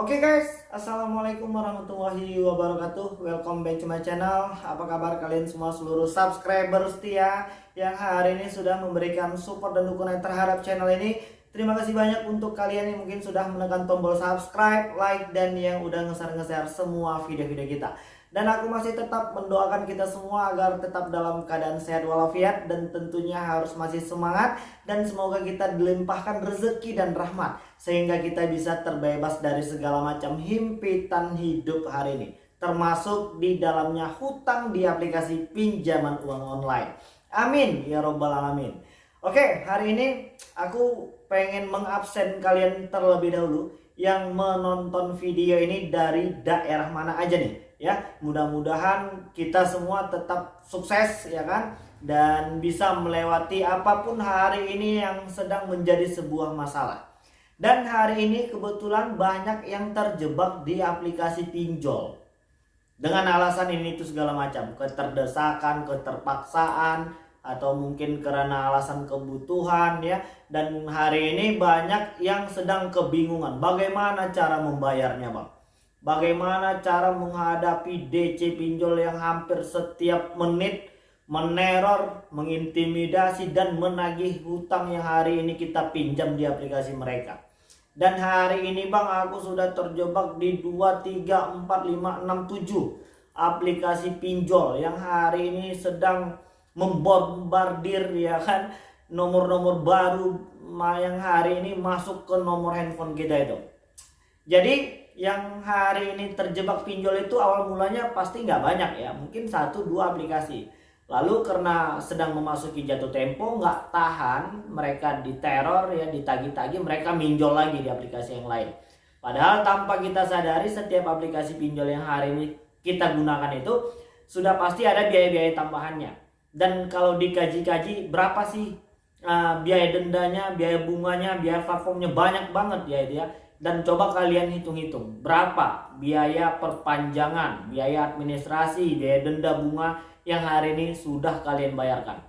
Oke okay guys, Assalamualaikum warahmatullahi wabarakatuh. Welcome back to my channel. Apa kabar kalian semua seluruh subscriber setia Yang hari ini sudah memberikan support dan dukungan terhadap channel ini? Terima kasih banyak untuk kalian yang mungkin sudah menekan tombol subscribe, like, dan yang udah nge-share-nge-share semua video-video kita dan aku masih tetap mendoakan kita semua agar tetap dalam keadaan sehat walafiat dan tentunya harus masih semangat dan semoga kita dilimpahkan rezeki dan rahmat sehingga kita bisa terbebas dari segala macam himpitan hidup hari ini termasuk di dalamnya hutang di aplikasi pinjaman uang online. Amin ya robbal alamin. Oke, hari ini aku pengen mengabsen kalian terlebih dahulu yang menonton video ini dari daerah mana aja nih ya mudah-mudahan kita semua tetap sukses ya kan? Dan bisa melewati apa pun hari ini yang sedang menjadi sebuah masalah. Dan hari ini kebetulan banyak yang terjebak di aplikasi pinjol. Dengan alasan ini itu segala macam. Keterdesakan keterpaksaan atau mungkin karena alasan kebutuhan ya. Dan hari ini banyak yang sedang kebingungan. Bagaimana cara membayarnya bang Bagaimana cara menghadapi DC pinjol yang hampir setiap menit meneror, mengintimidasi dan menagih hutang yang hari ini kita pinjam di aplikasi mereka. Dan hari ini Bang aku sudah terjebak di 2, 3, 4, 5, 6, 7 aplikasi pinjol yang hari ini sedang membombardir ya kan nomor-nomor baru yang hari ini masuk ke nomor handphone kita itu. Jadi yang hari ini terjebak pinjol itu awal mulanya pasti nggak banyak ya. Mungkin satu dua aplikasi. Lalu karena sedang memasuki jatuh tempo nggak tahan mereka diteror ya ditagi-tagi mereka minjol lagi di aplikasi yang lain. Padahal tanpa kita sadari setiap aplikasi pinjol yang hari ini kita gunakan itu sudah pasti ada biaya-biaya tambahannya. Dan kalau dikaji-kaji berapa sih uh, biaya dendanya biaya bunganya biaya platformnya? Banyak banget ya itu ya dan coba kalian hitung-hitung berapa biaya perpanjangan, biaya administrasi, biaya denda bunga yang hari ini sudah kalian bayarkan.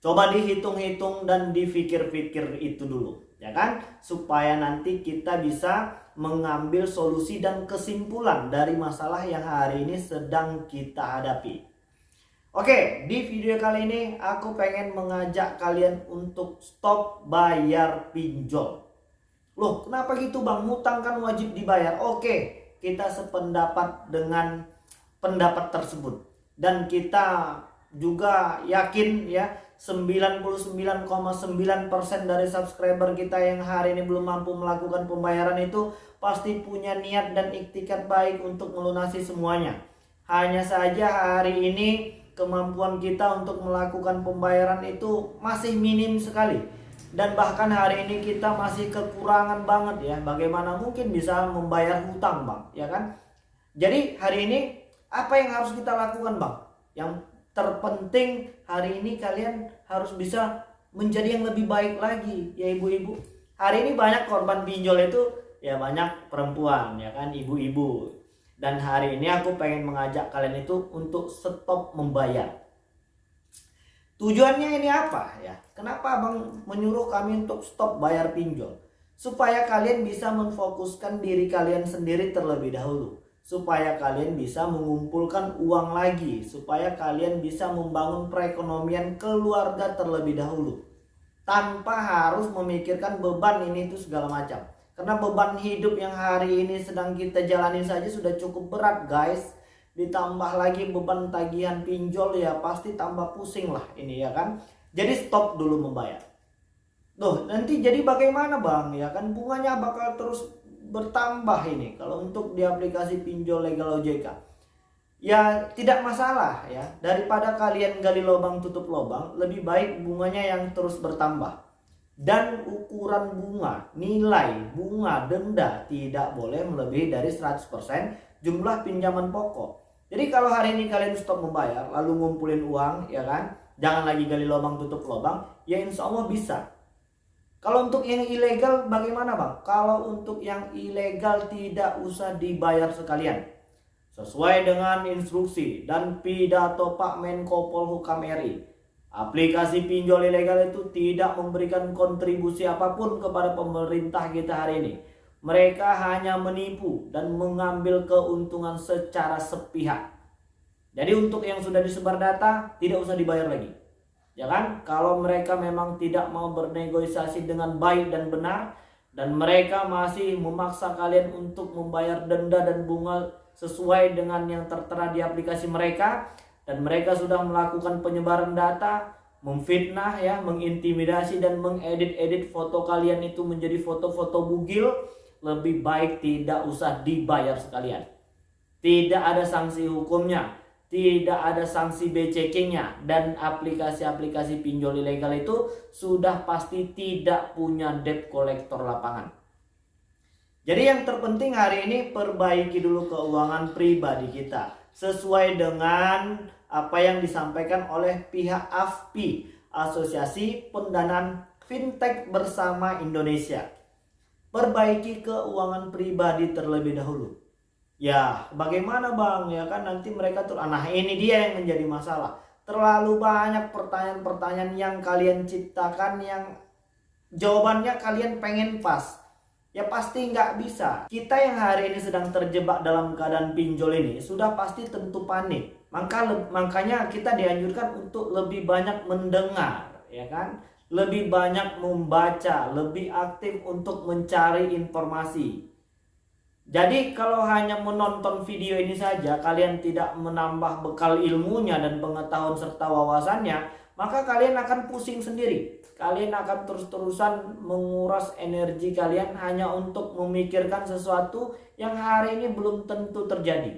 Coba dihitung-hitung dan dipikir-pikir itu dulu, ya kan? Supaya nanti kita bisa mengambil solusi dan kesimpulan dari masalah yang hari ini sedang kita hadapi. Oke, di video kali ini aku pengen mengajak kalian untuk stop bayar pinjol. Loh kenapa gitu bang? Mutang kan wajib dibayar. Oke kita sependapat dengan pendapat tersebut. Dan kita juga yakin ya 99,9% dari subscriber kita yang hari ini belum mampu melakukan pembayaran itu pasti punya niat dan iktikat baik untuk melunasi semuanya. Hanya saja hari ini kemampuan kita untuk melakukan pembayaran itu masih minim sekali dan bahkan hari ini kita masih kekurangan banget ya. Bagaimana mungkin bisa membayar hutang bang? Ya kan? Jadi hari ini apa yang harus kita lakukan bang? Yang terpenting hari ini kalian harus bisa menjadi yang lebih baik lagi ya ibu-ibu. Hari ini banyak korban pinjol itu ya banyak perempuan ya kan? Ibu-ibu. Dan hari ini aku pengen mengajak kalian itu untuk stop membayar Tujuannya ini apa ya? Kenapa Abang menyuruh kami untuk stop bayar pinjol? Supaya kalian bisa memfokuskan diri kalian sendiri terlebih dahulu. Supaya kalian bisa mengumpulkan uang lagi. Supaya kalian bisa membangun perekonomian keluarga terlebih dahulu. Tanpa harus memikirkan beban ini itu segala macam. Karena beban hidup yang hari ini sedang kita jalani saja sudah cukup berat guys ditambah lagi beban tagihan pinjol ya pasti tambah pusing lah ini ya kan? Jadi stop dulu membayar. Tuh nanti jadi bagaimana bang? Ya kan bunganya bakal terus bertambah ini. Kalau untuk di aplikasi pinjol legal OJK ya tidak masalah ya. Daripada kalian gali lubang tutup lubang lebih baik bunganya yang terus bertambah dan ukuran bunga nilai bunga denda tidak boleh melebihi dari 100% jumlah pinjaman pokok jadi kalau hari ini kalian stop membayar, lalu ngumpulin uang, ya kan? Jangan lagi gali lubang tutup lubang, ya insya Allah bisa. Kalau untuk yang ilegal bagaimana bang? Kalau untuk yang ilegal tidak usah dibayar sekalian. Sesuai dengan instruksi dan pidato Pak Menko Polhukam RI. Aplikasi pinjol ilegal itu tidak memberikan kontribusi apa pun kepada pemerintah kita hari ini. Mereka hanya menipu dan mengambil keuntungan secara sepihak. Jadi untuk yang sudah disebar data tidak usah dibayar lagi. Ya kan? Kalau mereka memang tidak mau bernegosiasi dengan baik dan benar dan mereka masih memaksa kalian untuk membayar denda dan bunga sesuai dengan yang tertera di aplikasi mereka dan mereka sudah melakukan penyebaran data memfitnah ya, mengintimidasi dan mengedit-edit foto kalian itu menjadi foto-foto bugil, lebih baik tidak usah dibayar sekalian. Tidak ada sanksi hukumnya, tidak ada sanksi BCK-nya dan aplikasi-aplikasi pinjol ilegal itu sudah pasti tidak punya debt collector lapangan. Jadi yang terpenting hari ini perbaiki dulu keuangan pribadi kita sesuai dengan apa yang disampaikan oleh pihak AFPI, Asosiasi Pendanaan Fintech Bersama Indonesia. Perbaiki keuangan pribadi terlebih dahulu. Ya, bagaimana Bang? Ya kan nanti mereka tuh nah ini dia yang menjadi masalah. Terlalu banyak pertanyaan-pertanyaan yang kalian ciptakan yang jawabannya kalian pengen pas. Ya pasti nggak bisa. Kita yang hari ini sedang terjebak dalam keadaan pinjol ini sudah pasti tentu panik maka makanya kita dianjurkan untuk lebih banyak mendengar, ya kan? Lebih banyak membaca, lebih aktif untuk mencari informasi. Jadi kalau hanya menonton video ini saja kalian tidak menambah bekal ilmunya dan pengetahuan serta wawasannya, maka kalian akan pusing sendiri. Kalian akan terus-terusan menguras energi kalian hanya untuk memikirkan sesuatu yang hari ini belum tentu terjadi.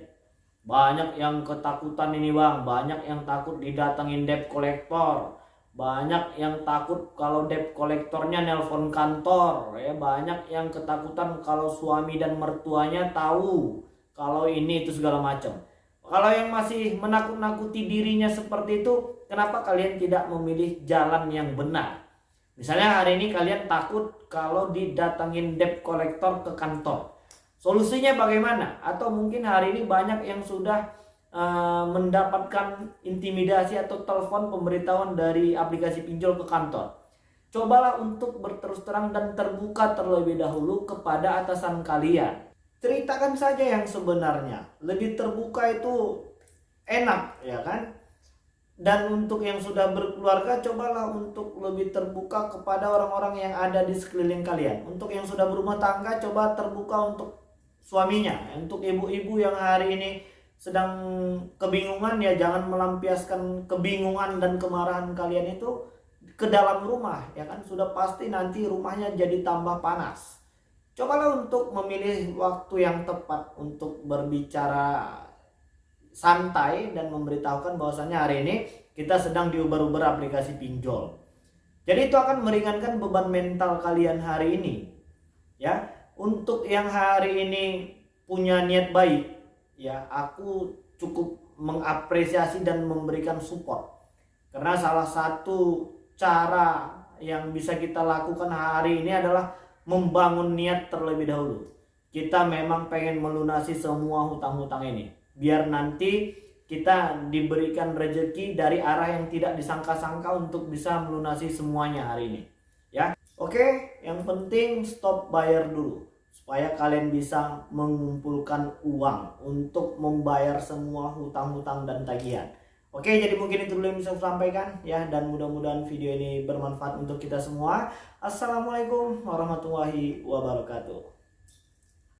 Banyak yang ketakutan ini bang, banyak yang takut didatengin debt collector. Banyak yang takut kalau debt kolektornya nelpon kantor. ya Banyak yang ketakutan kalau suami dan mertuanya tahu kalau ini itu segala macam. Kalau yang masih menakut-nakuti dirinya seperti itu, kenapa kalian tidak memilih jalan yang benar? Misalnya hari ini kalian takut kalau didatengin debt collector ke kantor. Solusinya bagaimana? Atau mungkin hari ini banyak yang sudah uh, mendapatkan intimidasi atau telepon pemberitahuan dari aplikasi pinjol ke kantor. Cobalah untuk berterus terang dan terbuka terlebih dahulu kepada atasan kalian. Ceritakan saja yang sebenarnya. Lebih terbuka itu enak, ya kan? Dan untuk yang sudah berkeluarga, cobalah untuk lebih terbuka kepada orang-orang yang ada di sekeliling kalian. Untuk yang sudah berumah tangga, coba terbuka untuk suaminya. Untuk ibu-ibu yang hari ini sedang kebingungan ya jangan melampiaskan kebingungan dan kemarahan kalian itu ke dalam rumah ya kan sudah pasti nanti rumahnya jadi tambah panas. Cobalah untuk memilih waktu yang tepat untuk berbicara santai dan memberitahukan bahwasannya hari ini kita sedang diuber-uber aplikasi pinjol. Jadi itu akan meringankan beban mental kalian hari ini. Ya, untuk yang hari ini punya niat baik ya aku cukup mengapresiasi dan memberikan support karena salah satu cara yang bisa kita lakukan hari ini adalah membangun niat terlebih dahulu. Kita memang pengen melunasi semua hutang-hutang ini. Biar nanti kita diberikan rezeki dari arah yang tidak disangka-sangka untuk bisa melunasi semuanya hari ini. Ya. Oke, yang penting stop bayar dulu. Supaya kalian bisa mengumpulkan uang untuk membayar semua hutang-hutang dan tagihan. Oke, jadi mungkin itu dulu yang bisa saya sampaikan ya dan mudah-mudahan video ini bermanfaat untuk kita semua. Assalamualaikum warahmatullahi wabarakatuh.